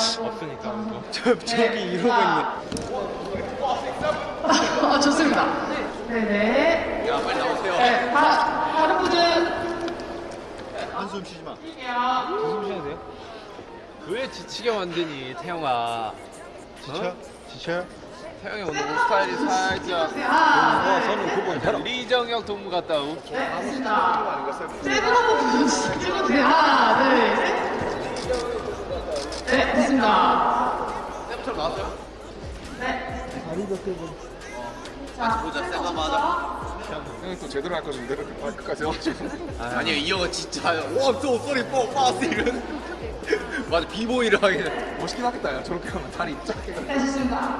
없으니까. 저, 저기 이러고 있네. 아, 좋습니다. 네네. 야, 빨리 나오세요. 네, 다, 다른 분들. 한숨 쉬지 마. 무슨 쉬어야 돼요? 왜 지치게 만드니, 태영아? 지쳐? 지쳐요? 태영이 오늘 옷 스타일이 살짝. 하나, 둘, 저는 그거 있잖아. 리정혁 동무 같다. 네, 됐습니다. 세븐 한번 찍어주세요. 하나, 둘, 셋. 네, 됐습니다. 쌤처럼 나왔어요? 네. 같이 보자, 쌤 한번 하자. 형이 또 제대로 할 내가 발끝까지 해가지고 아니요, 이 형은 진짜. 와, 또 소리 뽀, 빠스 이런. 맞아, 비보이를 하게. 멋있긴 하겠다 야 저렇게 하면 다리 쫙 해가지고 네, 됐습니다.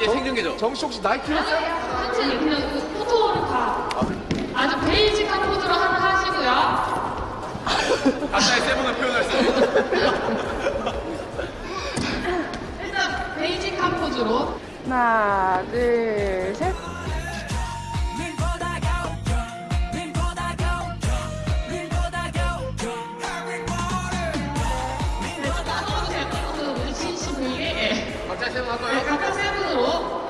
얘 생중계죠? 정씨 혹시 나이키 했어요? 천천히 그냥 그 포토를 다 아 주 베이직한 포즈로 하나 하시고요. 각자의 세븐을 표현할 수 있는. 일단 포즈로. 하나, 둘, 셋. 네, 따라오세요. 따라오세요. 우리 진심이게. 각자의 세븐 할 네, 거예요? 각각 세 분으로.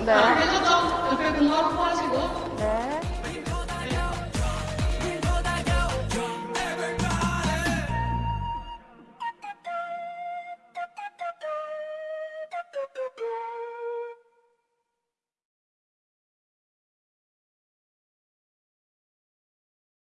네. 자, 회전점 옆에 공간 확보하시고. 네.